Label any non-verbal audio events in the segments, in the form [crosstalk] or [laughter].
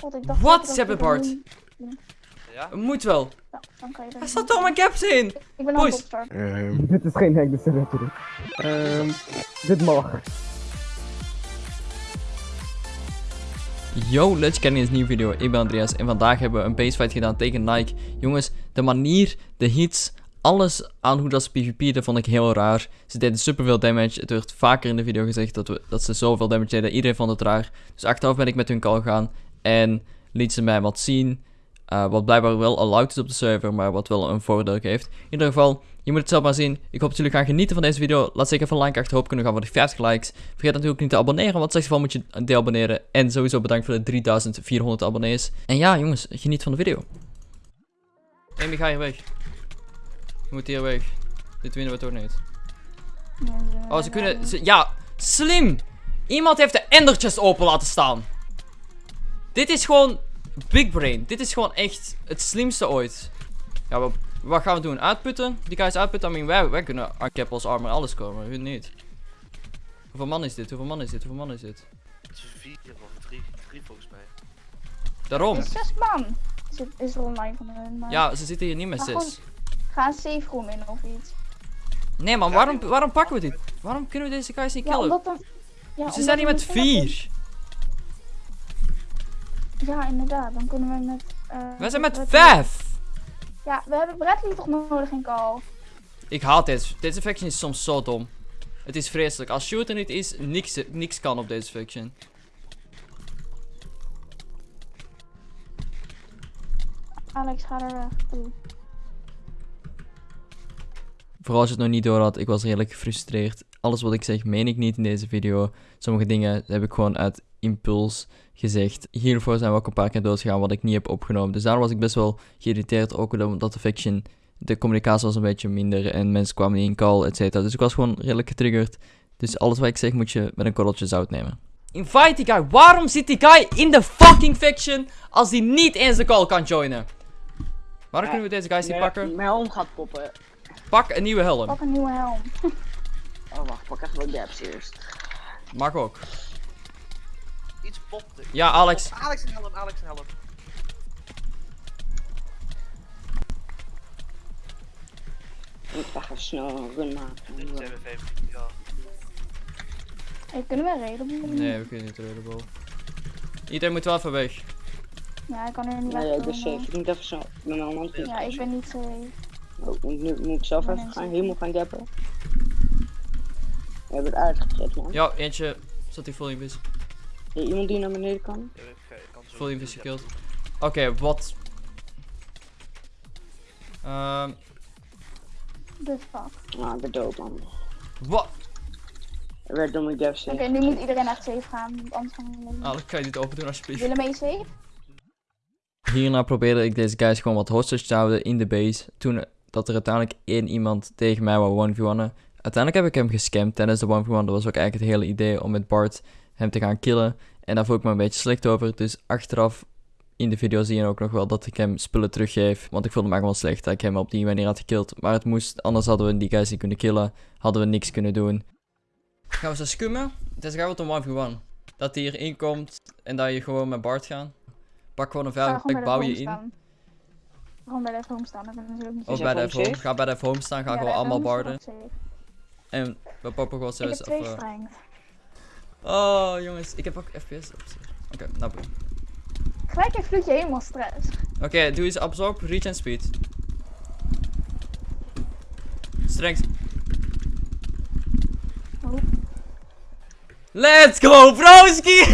God, ik dacht Wat? Ze hebben Bart. een- Ja? Moet wel. Ja, dan kan je er Hij staat in. door mijn caps heen. Ik ben Boys. opstarten. Ehm, dit is geen hack, dus dat heb je dit. Ehm, dit mag. Yo, let's get in deze nieuwe video. Ik ben Andreas en vandaag hebben we een basefight gedaan tegen Nike. Jongens, de manier, de hits, alles aan hoe dat ze PvP'den vond ik heel raar. Ze deden superveel damage. Het werd vaker in de video gezegd dat, we, dat ze zoveel damage deden. Iedereen vond het raar. Dus achteraf ben ik met hun call gegaan en liet ze mij wat zien. eh, wat blijkbaar wel allowed is op de server, maar wat wel een voordeel heeft. In ieder geval, je moet het zelf maar zien. Ik hoop dat jullie gaan genieten van deze video. Laat zeker even een like achter. Hoop kunnen gaan voor de 50 likes. Vergeet natuurlijk niet te abonneren, want in geval moet je deabonneren. En sowieso bedankt voor de 3400 abonnees. En ja, jongens, geniet van de video. Amy, ga hier weg. Je moet hier weg. Dit winnen we toch niet. Oh, ze kunnen... Ze, ja, slim! Iemand heeft de endertjes open laten staan. Dit is gewoon big brain. Dit is gewoon echt het slimste ooit. Ja, wat, wat gaan we doen? Uitputten? Die guys uitputten? I mean, wij, wij kunnen Keppels armor alles komen. Hun niet. Hoeveel man is dit? Hoeveel man is dit? Hoeveel man is dit? Het is vier of drie, drie volgens mij. Daarom. Het is zes man. Zit, is er online van hun. Maar Ja, ze zitten hier niet met Maar zes. Ga een safe room in of iets. Nee man, waarom, waarom pakken we dit? Waarom kunnen we deze guys niet Ja, killen? omdat dan... Ja, Ze omdat zijn hier met vier. Ja, inderdaad. Dan kunnen we met... eh, Wij zijn met vijf. Ja, we hebben Bradley toch nodig in call. Ik haat deze. Deze faction is soms zo dom. Het is vreselijk. Als shooter niet is, niks, niks kan op deze faction. Alex, ga er weg. Vooral als je het nog niet door had, ik was redelijk gefrustreerd. Alles wat ik zeg, meen ik niet in deze video. Sommige dingen heb ik gewoon uit impuls gezegd. Hiervoor zijn we ook een paar keer doodgegaan wat ik niet heb opgenomen. Dus daar was ik best wel geïrriteerd. Ook omdat de faction, de communicatie was een beetje minder en mensen kwamen niet in call, et cetera. Dus ik was gewoon redelijk getriggerd. Dus alles wat ik zeg moet je met een korreltje zout nemen. Invite die guy. Waarom zit die guy in de fucking faction als die niet eens de call kan joinen? Waarom kunnen we deze guys niet pakken? Mijn helm gaat poppen. Pak een nieuwe helm. Pak een nieuwe helm. [laughs] Oh wacht, pak echt wel gaps eerst. Mag ook. Iets popte. Ja, Alex. Alex en helm, Alex en helm. Ik ga snel een run maken. 15 jaar. Hey, kunnen we reden? Nee, we kunnen niet redable. Iedereen moet wel even weg. Ja, ik kan er niet Nee, weg. ik ben safe. Ik moet even snel. Ik ben mijn hand Ja, ik ben niet safe. Oh, moet, nu moet ik zelf even ik gaan, helemaal gaan gappen. We hebben het uitgetrekt man. Ja, eentje zat hij full invis. Is er iemand die naar beneden kan? Ja, ik, ik kan zo Full invis gekillt. Oké, wat? Ehm, The fuck. Ah, ben dood man. wat? Er werd door mijn gaps Oké, nu moet iedereen echt safe gaan. want Anders gaan we niet. Alex, kan je dit open doen alsjeblieft? Willen mee safe? Hierna probeerde ik deze guys gewoon wat hostage te houden in de base. Toen dat er uiteindelijk één iemand tegen mij wou 1v1'en. Uiteindelijk heb ik hem gescamd tijdens de 1v1. Dat was ook eigenlijk het hele idee om met Bart hem te gaan killen. En daar voel ik me een beetje slecht over. Dus achteraf in de video zie je ook nog wel dat ik hem spullen teruggeef. Want ik voelde me gewoon slecht dat ik hem op die manier had gekild. Maar het moest, anders hadden we die guys niet kunnen killen. Hadden we niks kunnen doen. Gaan we ze scummen? Deze gaat wat een 1v1. Dat hij erin komt en dat je gewoon met Bart gaat. Pak gewoon een Ga veilige gewoon plek, bij de bouw je in. Gewoon bij de home staan. Dat natuurlijk niet Of bij de home. Ga bij de home staan, ga Ja, gewoon allemaal barden. En we poppen gewoon Ik heb zelfs. twee Of, strength. Oh jongens, ik heb ook FPS op zich. Oké, nou boem. Gelijk heeft Vloedje helemaal stress. Oké, doe eens absorb, reach en speed. Strength. Oh. Let's go, broski!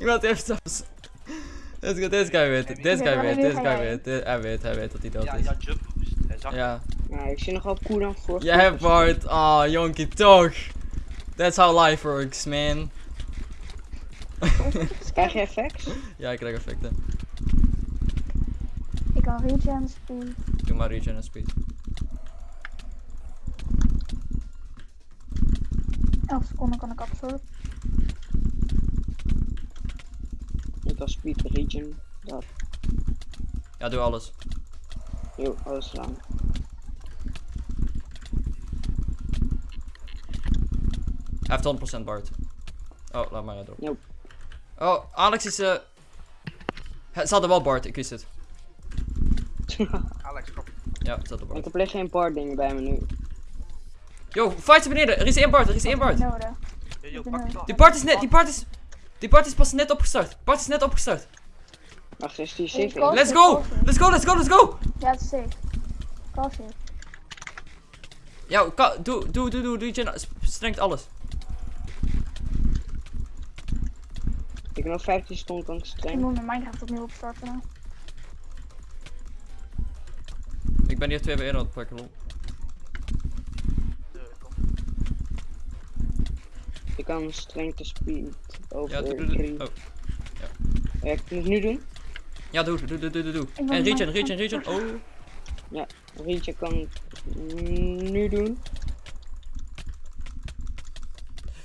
Iemand heeft zelfs. Let's go, deze guy weet het. Deze guy weet, deze ga guy weet. Hij weet, hij weet dat hij dood is. ja, jump boost. Hij zag Ja. Ja, ik zie nog wel cooldown voor. Jij hebt Bart. Ah, jonkie toch. That's how life works, man. Krijg je effects? [laughs] Ja, ik krijg effecten. Ik kan regen speed. Doe maar regen en speed. 11 seconden kan ik absorb. Ik kan speed regen. Dat. Ja, doe alles. Jo, alles gedaan. Hij heeft 100% Bart. Oh, laat maar erop. Nope. Oh, Alex is eh He- Ze hadden wel Bart, ik wist het. Alex, kom. Ja, ze hadden Ik Bart. heb alleen geen boarding bij me nu. Yo, fight ze beneden. Er is één Bart, er is één Bart. Nodig. Yo, yo, Ik ben pak er. die Bart is net, die Bart is... Die Bart is pas net opgestart. Bart is net opgestart. Wacht, is die safe? Let's go! Let's go, let's go, let's go! Ja, het is safe. Call safe. Ja, doe, doe, doe, doe, doe, je strengt alles. Ik heb nog 15 seconden kan ik Ik streng. moet mijn Minecraft opnieuw opstarten. Ik ben hier twee bij één aan het pakken, lol. Kom. Ik kan streng te speed over Ja, doe, doe, drie. doe. Oh. Ja, ik moet het nu doen. Ja, doe, doe, doe, doe, doe, En regen, regen, regen. Oh. Rietje kan het nu doen.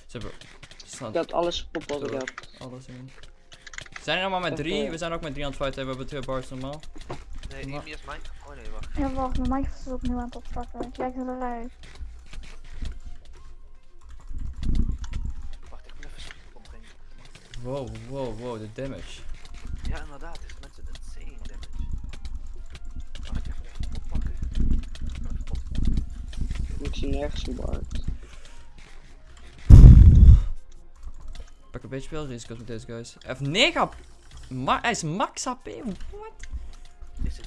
Ze hebben... Had alles op had. Alles in. We zijn er nog maar met drie. We zijn ook met drie aan het fighten. We hebben twee bars normaal. Nee, Amy is mijn. Oh nee, wacht. Ja, wacht, mijn Minecraft is opnieuw aan het opstarten. Kijk eruit. Wacht, ik moet even opbrengen. Wow, wow, wow, de damage. Ja, inderdaad, is mensen insane damage. Wacht, ik ga even oppakken. Ik zie nergens een bard. Pak een beetje spelrisico's met deze guys. Hij heeft 9 Ma hij is max HP. What?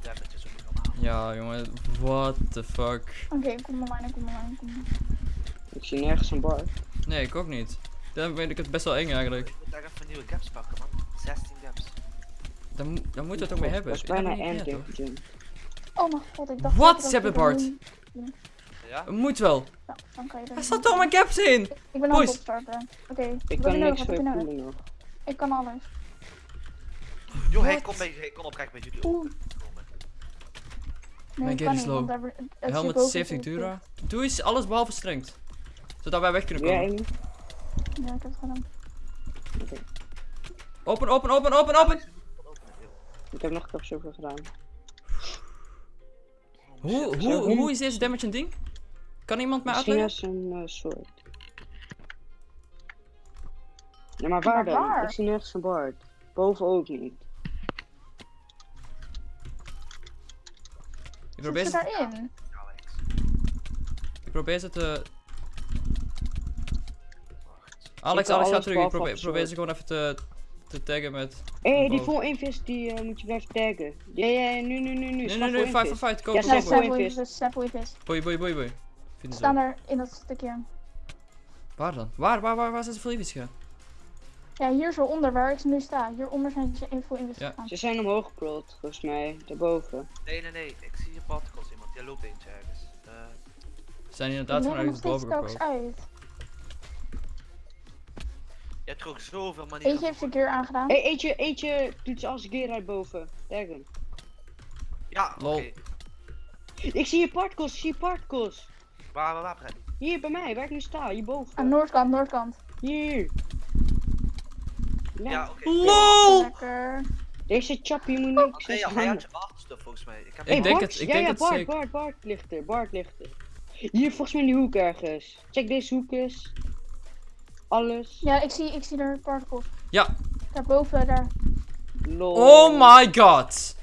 Damage is ook niet normaal. Ja, jongen. What the fuck. Oké, kom maar mijn, kom maar mijn, kom maar. Ik zie nergens een bard. Nee, ik ook niet. Dan vind ik het best wel eng eigenlijk. Ik moet daar even nieuwe gaps pakken, man. 16 gaps. Dan, dan moeten we het ook mee hebben. Dat is bijna het endgame. Oh mijn god, ik dacht... Wat? Ze hebben Bart. Een- Ja? Moet wel. Nou, dan kan je er Hij staat door mijn caps in. Ik ben aan het opstarten. Oké, Ik kan je niks je poelen nog. Ik kan alles. Yo, hey, Wat? kom mee. Oprecht. Oeh. Komen. Nee, Mijn kan is low. daar- zit Helmet boven 70 het Dura. Doe eens alles behalve strengt. Zodat wij weg kunnen komen. Ja, ik heb het gedaan. Open, open, open, open, open. Ik heb nog capsule gedaan. Hoe, hoe- hoe is deze damage een ding? Kan iemand mij Misschien uitleggen? is een eh, soort. Ja, maar waar Maar dan? waar? Ik zie nergens een bard. Boven ook niet. Ik probeer ze daarin? Ik probeer ze te... Alex, Alex, ga alles terug. Ik probeer, probeer ze gewoon even te, te taggen met... Hé, hey, die full invis die eh, moet je blijven taggen. Ja, ja, ja, nu, nu, nu, nu. Nee, nee, nee, full fight, invis. fight, fight. Go, Ja, go, snap voor invis, snap invis. Boei, boei, boei, boei. Ze Vinden staan ze. er in dat stukje. Waar dan? Waar, waar, waar, waar zijn ze voor liefjes gegaan? Ja, hier zo onder waar ik nu sta. Hieronder zijn ze in voor invis Ja. gegaan. Ze zijn omhoog geprold, volgens mij. Daarboven. Nee, nee, nee. Ik zie hier particles iemand. Jij loopt eentje ergens. Eh, Ze zijn inderdaad gewoon er nog ergens boven gepro. uit. jij trok zoveel manieren. Eentje heeft zijn keer aangedaan. Hey, eentje, eentje doet ze als gear uit boven. Taggen. Ja, oké. Lol. Ik zie je particles, ik zie je particles. Waar, waar, waar? Hier bij mij, waar ik nu sta, Aan hierboven. noordkant, noordkant. Hier. Ja. Ja, oké. LOL! Lekker. Deze chappie moet niks Andrea, eens hij handen. had je waterstof volgens mij. Ik heb Ik denk het, ik ja, denk ja, het Bart, zeker. Bart, Bart ligt er, Bart ligt er. Hier, volgens mij in die hoek ergens. Check deze hoek eens. Alles. Ja, ik zie, ik zie er particles. Ja. Daarboven, daar. Lol. Oh my god!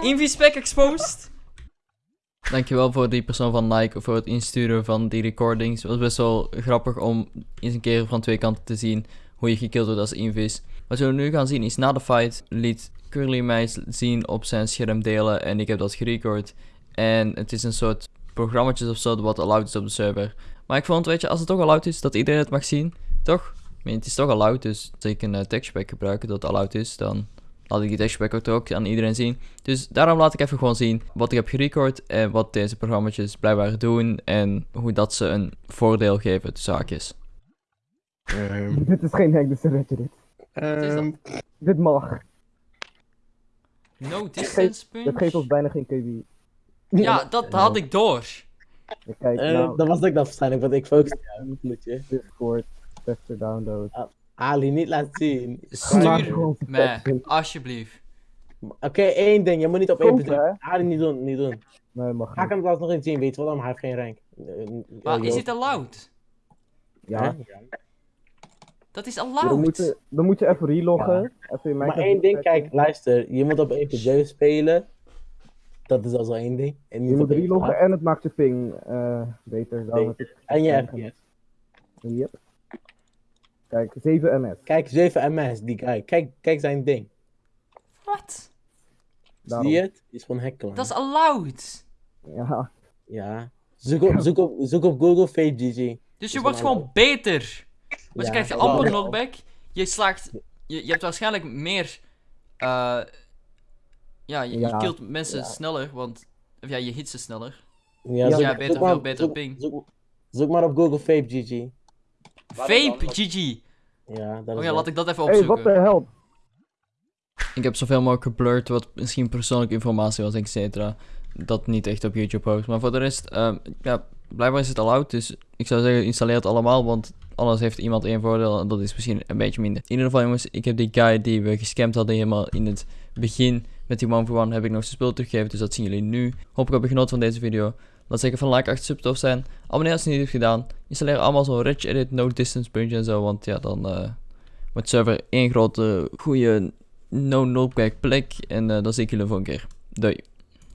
[laughs] Invispec exposed. Dankjewel voor die persoon van Nike voor het insturen van die recordings. Het was best wel grappig om eens een keer van twee kanten te zien hoe je gekilld wordt als invis. Wat we nu gaan zien is na de fight liet Curly mij zien op zijn scherm delen en ik heb dat gerecord. En het is een soort programmaatjes of zo wat allowed is op de server. Maar ik vond, weet je, als het toch allowed is, dat iedereen het mag zien, toch? I mean, het is toch allowed, dus als ik een uh, textpack gebruik dat allowed is, dan laat ik die textpack ook, aan iedereen zien. Dus daarom laat ik even gewoon zien wat ik heb gerecord en wat deze programma's blijkbaar doen en hoe dat ze een voordeel geven, de zaakjes. [laughs] Dit is geen hack, dus weet je dit. is dat? Dit mag. No distance Dat geeft ons bijna geen KB. Ja, dat had ik door. Ja, Kijk, Eh, nou, dat was ik dan waarschijnlijk, want ik focus op je. Discord, tester download. Ali, niet laten zien. Stuur me, alsjeblieft. Oké, één ding, je moet niet op één bedrijf. Ali, niet doen, niet doen. Nee, mag Ga ik hem alsnog eens zien, weet je wel, maar hij heeft geen rank. Eh, Maar oh, is joh. het allowed? Ja? Dat is Dan moet, allowed. je, dan moet je even reloggen. Even in Maar één ding, kijk, luister. Je moet op 1.7 spelen. Dat is al zo één ding. En niet Je moet op 1.8. reloggen en het maakt je ping eh, beter. Ik- En je FPS. Yep. Kijk, 7 ms. Kijk, 7 ms, die guy. Kijk, kijk zijn ding. Wat? Zie je het? Die is gewoon hekkelen. Dat is allowed. Ja, Ja. Zoek op, zoek op, zoek op Google Fake GG. Dus je wordt gewoon beter. Maar je Ja, krijgt dat amper knockback. Je slaagt. Je, je hebt waarschijnlijk meer. eh ja, je, je Ja, killt mensen ja. sneller, want. Of ja, je hit ze sneller. Ja, Ja, zoek, beter, zoek maar, veel betere zoek, ping. Zoek, zoek maar op Google Fake GG. Vape? GG. Ja, dat Oh ja, wel- laat ik dat even hey, wat opzoeken. de hel? Ik heb zoveel mogelijk geblurred wat misschien persoonlijke informatie was, et cetera. Dat niet echt op YouTube post. Maar voor de rest, ehm, ja, blijkbaar is het al oud. Dus ik zou zeggen, installeer het allemaal. Want alles heeft iemand één voordeel. En dat is misschien een beetje minder. In ieder geval, jongens, ik heb die guy die we gescamd hadden helemaal in het begin. Met die one for one heb ik nog zijn spul teruggegeven. Dus dat zien jullie nu. Hoop ik heb je genoten van deze video. Laat zeker van like achter sub tof zijn. Abonneer als je het niet hebt gedaan. Installeer allemaal zo'n rich edit, no distance puntje en zo. Want ja, dan eh wordt server één grote goede no knockback plek. En eh dan zie ik jullie voor een keer. Doei.